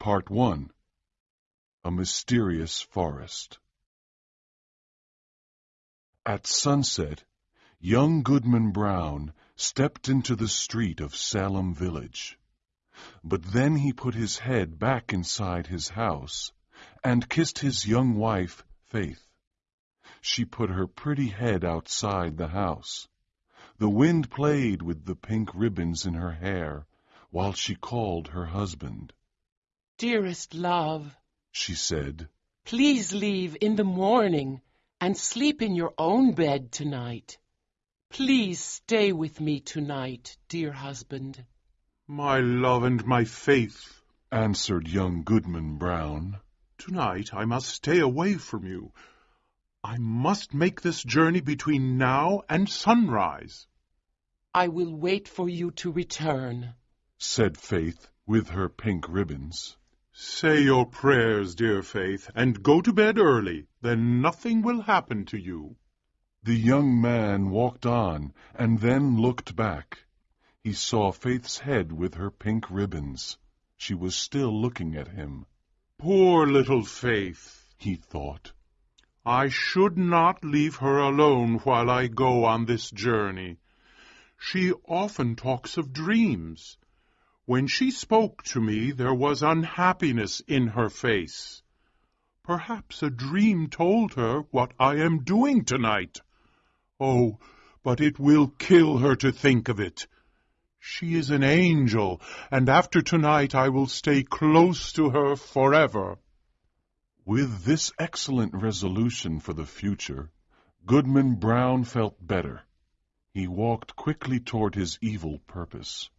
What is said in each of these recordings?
Part 1 A Mysterious Forest At sunset, young Goodman Brown stepped into the street of Salem village. But then he put his head back inside his house and kissed his young wife, Faith. She put her pretty head outside the house. The wind played with the pink ribbons in her hair while she called her husband. Dearest love, She said, please leave in the morning and sleep in your own bed tonight. Please stay with me tonight, dear husband. My love and my faith, answered young Goodman Brown. tonight I must stay away from you. I must make this journey between now and sunrise. I will wait for you to return. said Faith with her pink ribbons. Say your prayers, dear Faith, and go to bed early. Then nothing will happen to you. The young man walked on and then looked back. He saw Faith's head with her pink ribbons. She was still looking at him. Poor little Faith. He thought, I should not leave her alone while I go on this journey. She often talks of dreams. When she spoke to me, there was unhappiness in her face. Perhaps a dream told her what I am doing tonight. Oh, but it will kill her to think of it. She is an angel, and after tonight I will stay close to her forever. With this excellent resolution for the future, Goodman Brown felt better. He walked quickly toward his evil purpose.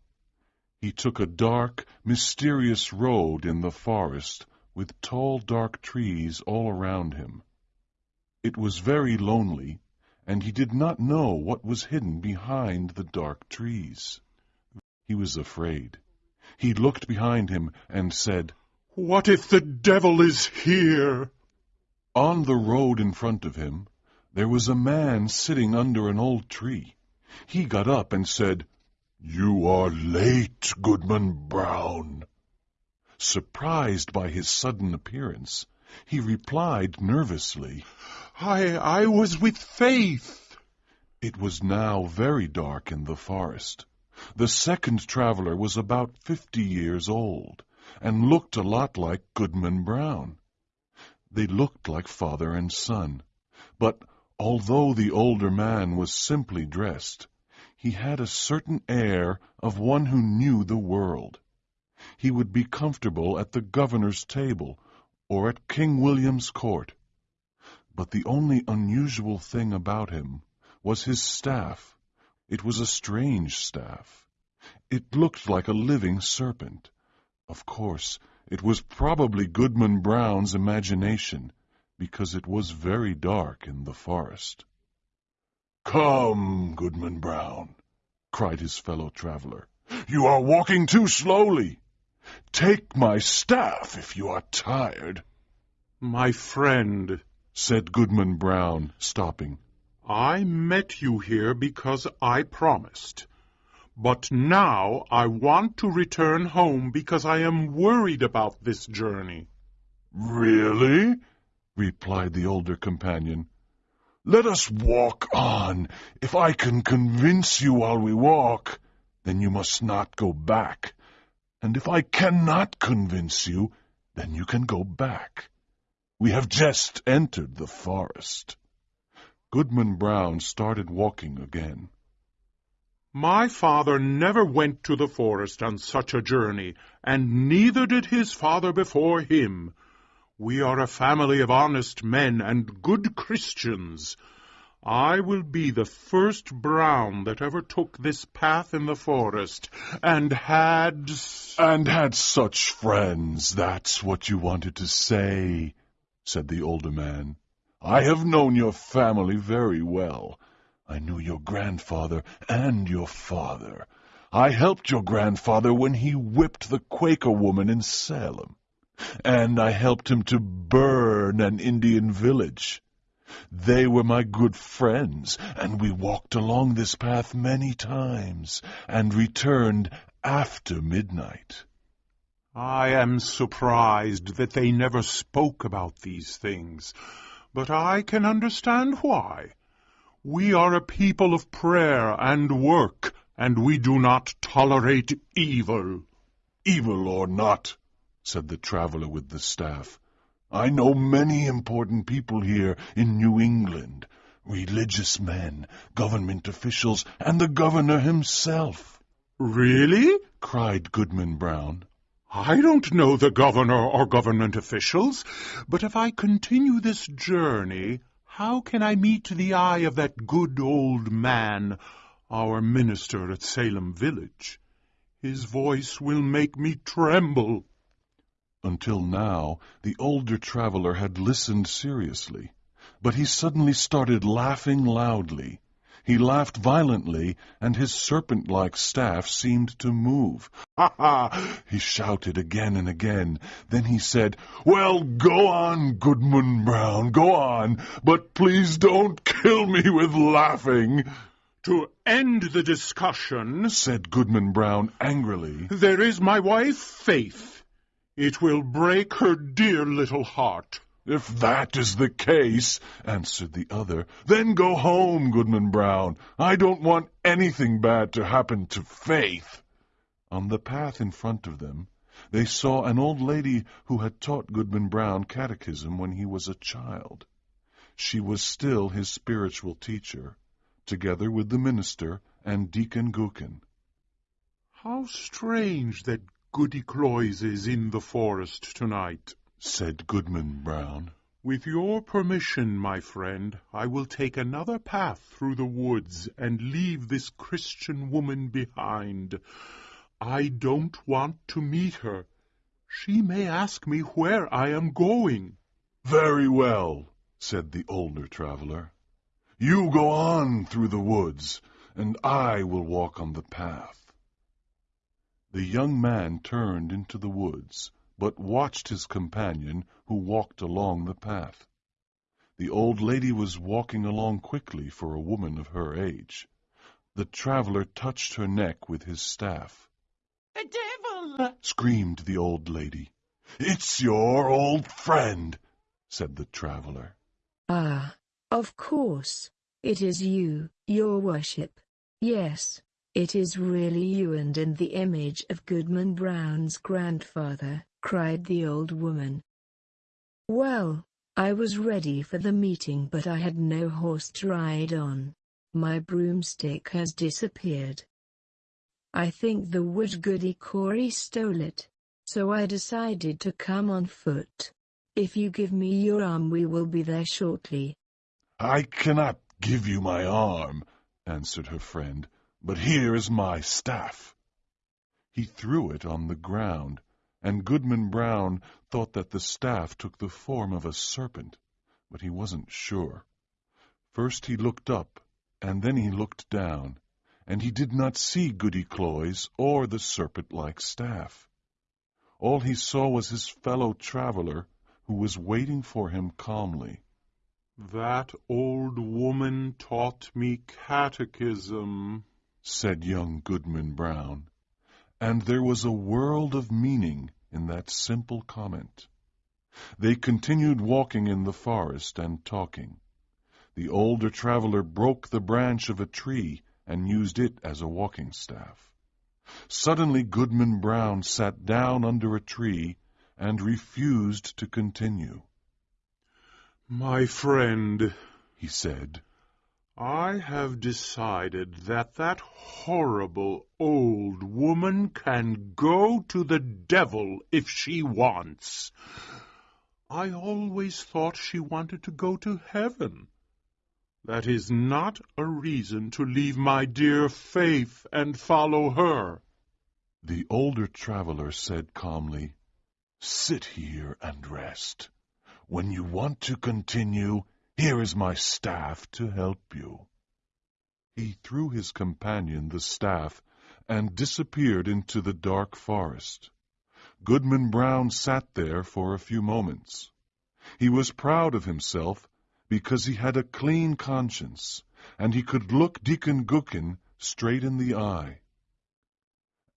He took a dark, mysterious road in the forest with tall, dark trees all around him. It was very lonely, and he did not know what was hidden behind the dark trees. He was afraid. He looked behind him and said, What if the devil is here? On the road in front of him, there was a man sitting under an old tree. He got up and said, You are late, Goodman Brown. Surprised by his sudden appearance, he replied nervously, I, I was with Faith. It was now very dark in the forest. The second traveler was about fifty years old, and looked a lot like Goodman Brown. They looked like father and son, but although the older man was simply dressed, he had a certain air of one who knew the world. He would be comfortable at the governor's table or at King William's court. But the only unusual thing about him was his staff. It was a strange staff. It looked like a living serpent. Of course, it was probably Goodman Brown's imagination, because it was very dark in the forest. Come, Goodman Brown, cried his fellow traveler. You are walking too slowly. Take my staff if you are tired, My friend, said Goodman Brown, stopping. I met you here because I promised. But now I want to return home because I am worried about this journey. Really? replied the older companion. Let us walk on. If I can convince you while we walk, then you must not go back. And if I cannot convince you, then you can go back. We have just entered the forest. Goodman Brown started walking again. My father never went to the forest on such a journey, and neither did his father before him. We are a family of honest men and good Christians. I will be the first Brown that ever took this path in the forest, and had... And had such friends, that's what you wanted to say, said the older man. I have known your family very well. I knew your grandfather and your father. I helped your grandfather when he whipped the Quaker woman in Salem. And I helped him to burn an Indian village. They were my good friends, and we walked along this path many times, and returned after midnight. I am surprised that they never spoke about these things, but I can understand why. We are a people of prayer and work, and we do not tolerate evil. Evil or not, said the traveler with the staff, I know many important people here in New England, religious men, government officials, and the governor himself. Really? cried Goodman Brown. I don't know the governor or government officials, but if I continue this journey, how can I meet the eye of that good old man, our minister at Salem Village? His voice will make me tremble. Until now, the older traveler had listened seriously, but he suddenly started laughing loudly. He laughed violently, and his serpent-like staff seemed to move. Ha ha! he shouted again and again. Then he said, Well, go on, Goodman Brown, go on, but please don't kill me with laughing. To end the discussion, said Goodman Brown angrily, there is my wife, Faith. It will break her dear little heart. If that is the case, answered the other, then go home, Goodman Brown. I don't want anything bad to happen to Faith. On the path in front of them, they saw an old lady who had taught Goodman Brown catechism when he was a child. She was still his spiritual teacher, together with the minister and Deacon Gookin. How strange that Goody Cloyse is in the forest tonight, said Goodman Brown. With your permission, my friend, I will take another path through the woods and leave this Christian woman behind. I don't want to meet her. She may ask me where I am going. Very well, said the older traveler. You go on through the woods, and I will walk on the path. The young man turned into the woods, but watched his companion, who walked along the path. The old lady was walking along quickly for a woman of her age. The traveler touched her neck with his staff. The devil! screamed the old lady. It's your old friend, said the traveler. Ah, of course. It is you, your worship. Yes, it is really you and in the image of Goodman Brown's grandfather, cried the old woman. Well, I was ready for the meeting but I had no horse to ride on. My broomstick has disappeared. I think the wood goody Cory stole it, so I decided to come on foot. If you give me your arm we will be there shortly. I cannot give you my arm, answered her friend. But here is my staff. He threw it on the ground, and Goodman Brown thought that the staff took the form of a serpent, but he wasn't sure. First he looked up, and then he looked down, and he did not see Goody Cloyse or the serpent-like staff. All he saw was his fellow traveler, who was waiting for him calmly. That old woman taught me catechism, said young Goodman Brown, and there was a world of meaning in that simple comment. They continued walking in the forest and talking. The older traveler broke the branch of a tree and used it as a walking staff. Suddenly Goodman Brown sat down under a tree and refused to continue. My friend, he said, I have decided that that horrible old woman can go to the devil if she wants. I always thought she wanted to go to heaven. That is not a reason to leave my dear Faith and follow her. The older traveler said calmly, Sit here and rest. When you want to continue, here is my staff to help you. He threw his companion the staff and disappeared into the dark forest. Goodman Brown sat there for a few moments. He was proud of himself because he had a clean conscience, and he could look Deacon Gookin straight in the eye.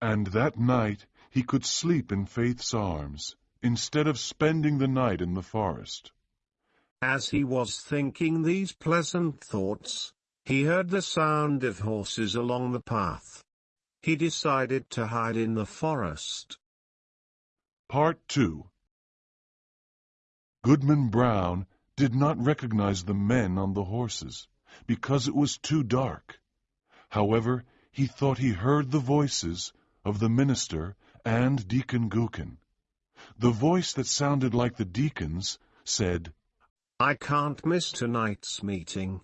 And that night he could sleep in Faith's arms instead of spending the night in the forest. As he was thinking these pleasant thoughts, he heard the sound of horses along the path. He decided to hide in the forest. Part 2 Goodman Brown did not recognize the men on the horses, because it was too dark. However, he thought he heard the voices of the minister and Deacon Gookin. The voice that sounded like the deacon's said, I can't miss tonight's meeting.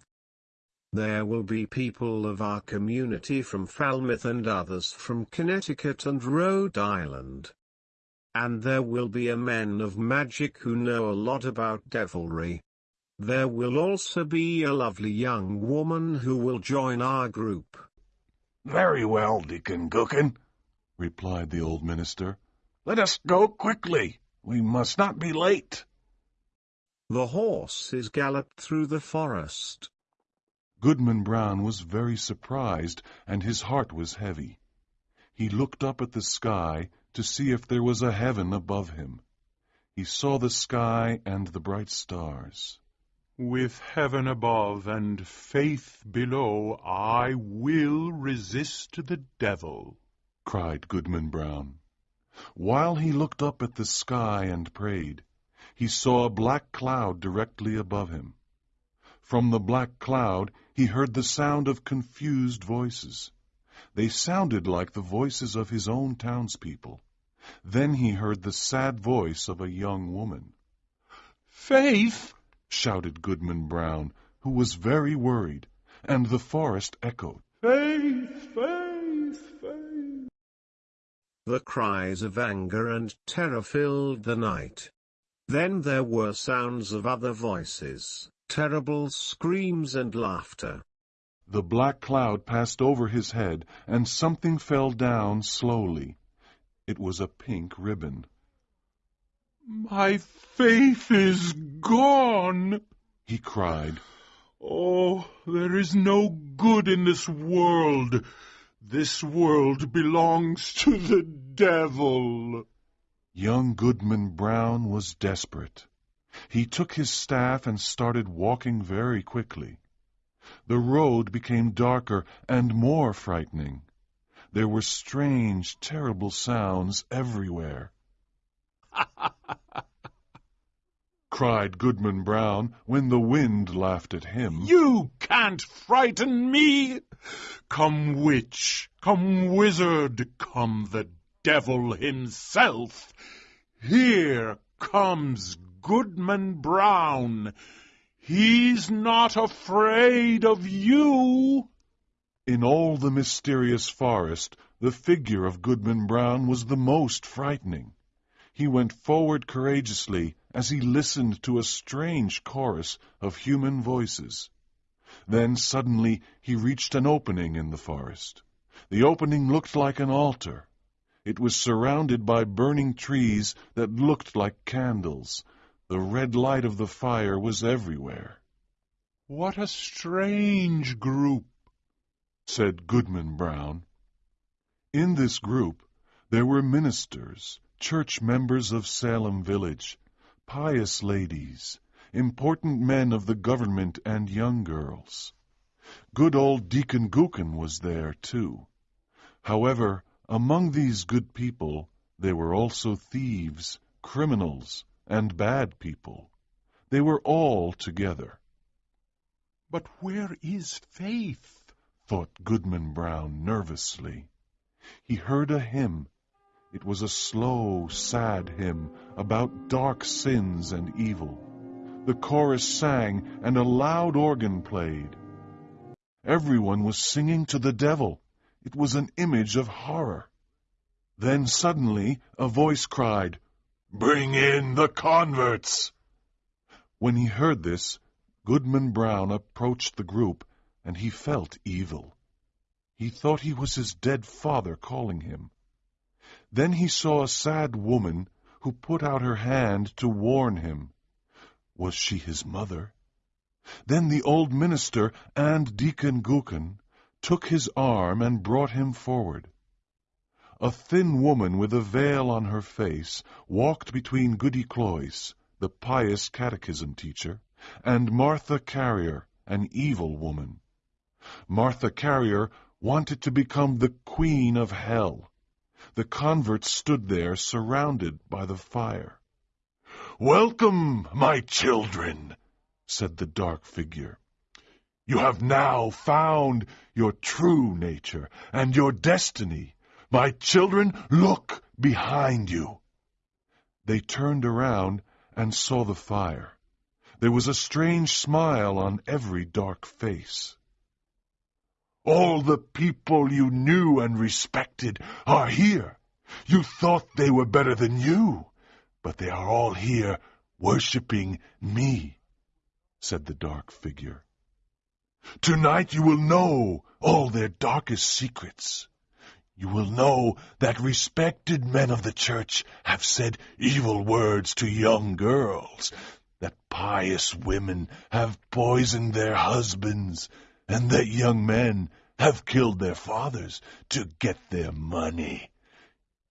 There will be people of our community from Falmouth and others from Connecticut and Rhode Island. And there will be a men of magic who know a lot about devilry. There will also be a lovely young woman who will join our group. Very well, Deacon Gookin, replied the old minister. Let us go quickly. We must not be late. The horses galloped through the forest. Goodman Brown was very surprised, and his heart was heavy. He looked up at the sky to see if there was a heaven above him. He saw the sky and the bright stars. With heaven above and faith below, I will resist the devil, cried Goodman Brown. While he looked up at the sky and prayed, he saw a black cloud directly above him. From the black cloud he heard the sound of confused voices. They sounded like the voices of his own townspeople. Then he heard the sad voice of a young woman. Faith! shouted Goodman Brown, who was very worried, and the forest echoed. Faith! Faith! Faith! The cries of anger and terror filled the night. Then there were sounds of other voices, terrible screams and laughter. The black cloud passed over his head, and something fell down slowly. It was a pink ribbon. My faith is gone, he cried. Oh, there is no good in this world. This world belongs to the devil. Young Goodman Brown was desperate. He took his staff and started walking very quickly. The road became darker and more frightening. There were strange, terrible sounds everywhere. cried Goodman Brown when the wind laughed at him. You can't frighten me! Come witch, come wizard, come the devil himself. Here comes Goodman Brown. He's not afraid of you. In all the mysterious forest, the figure of Goodman Brown was the most frightening. He went forward courageously as he listened to a strange chorus of human voices. Then suddenly he reached an opening in the forest. The opening looked like an altar. It was surrounded by burning trees that looked like candles. The red light of the fire was everywhere. What a strange group, said Goodman Brown. In this group there were ministers, church members of Salem Village, pious ladies, important men of the government and young girls. Good old Deacon Gookin was there, too. However, among these good people, there were also thieves, criminals, and bad people. They were all together. But where is faith? thought Goodman Brown nervously. He heard a hymn. It was a slow, sad hymn about dark sins and evil. The chorus sang and a loud organ played. Everyone was singing to the devil. It was an image of horror. Then suddenly a voice cried, Bring in the converts! When he heard this, Goodman Brown approached the group, and he felt evil. He thought he was his dead father calling him. Then he saw a sad woman who put out her hand to warn him. Was she his mother? Then the old minister and Deacon Gookin took his arm and brought him forward. A thin woman with a veil on her face walked between Goody Cloyse, the pious catechism teacher, and Martha Carrier, an evil woman. Martha Carrier wanted to become the queen of hell. The converts stood there surrounded by the fire. Welcome, my children, said the dark figure. You have now found your true nature and your destiny. My children, look behind you. They turned around and saw the fire. There was a strange smile on every dark face. All the people you knew and respected are here. You thought they were better than you, but they are all here worshipping me, said the dark figure. Tonight you will know all their darkest secrets. You will know that respected men of the church have said evil words to young girls, that pious women have poisoned their husbands, and that young men have killed their fathers to get their money.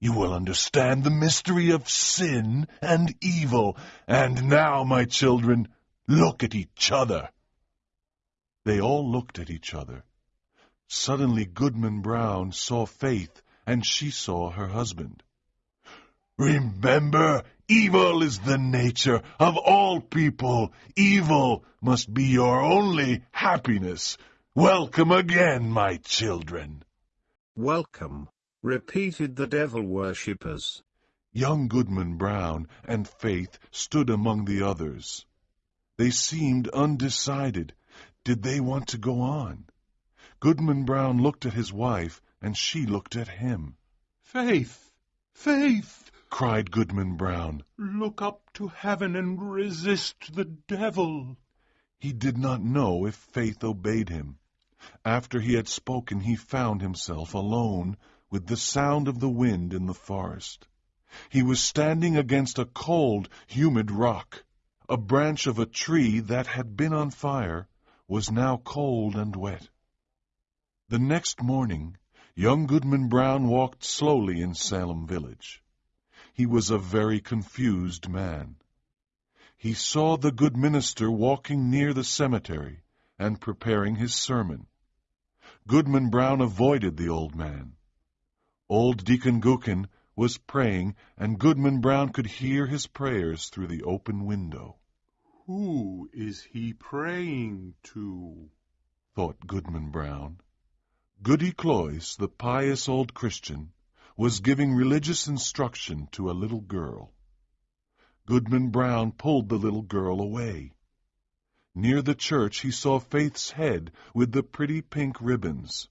You will understand the mystery of sin and evil, and now, my children, look at each other. They all looked at each other. Suddenly Goodman Brown saw Faith, and she saw her husband. Remember, evil is the nature of all people. Evil must be your only happiness. Welcome again, my children. Welcome, repeated the devil worshippers. Young Goodman Brown and Faith stood among the others. They seemed undecided. Did they want to go on? Goodman Brown looked at his wife, and she looked at him. Faith, Faith, cried Goodman Brown. Look up to heaven and resist the devil. He did not know if Faith obeyed him. After he had spoken, he found himself alone with the sound of the wind in the forest. He was standing against a cold, humid rock. A branch of a tree that had been on fire was now cold and wet. The next morning, young Goodman Brown walked slowly in Salem village. He was a very confused man. He saw the good minister walking near the cemetery and preparing his sermon. Goodman Brown avoided the old man. Old Deacon Gookin was praying, and Goodman Brown could hear his prayers through the open window. Who is he praying to? thought Goodman Brown. Goody Cloyse, the pious old Christian, was giving religious instruction to a little girl. Goodman Brown pulled the little girl away. Near the church he saw Faith's head with the pretty pink ribbons.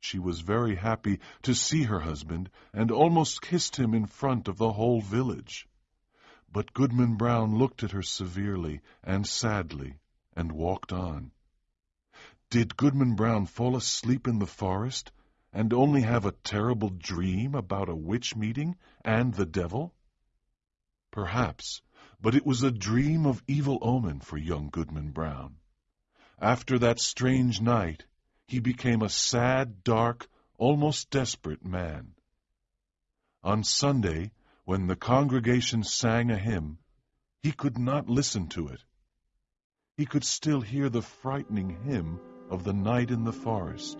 She was very happy to see her husband and almost kissed him in front of the whole village. But Goodman Brown looked at her severely and sadly and walked on. Did Goodman Brown fall asleep in the forest and only have a terrible dream about a witch meeting and the devil? Perhaps, but it was a dream of evil omen for young Goodman Brown. After that strange night, he became a sad, dark, almost desperate man. On Sunday, when the congregation sang a hymn, he could not listen to it. He could still hear the frightening hymn of the night in the forest.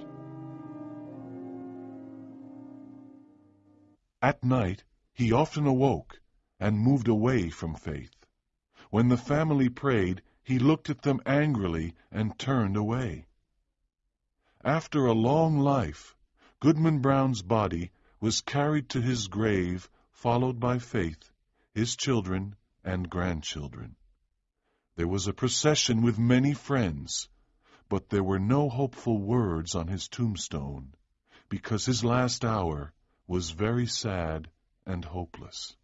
At night, he often awoke and moved away from faith. When the family prayed, he looked at them angrily and turned away. After a long life, Goodman Brown's body was carried to his grave, followed by Faith, his children, and grandchildren. There was a procession with many friends, but there were no hopeful words on his tombstone, because his last hour was very sad and hopeless.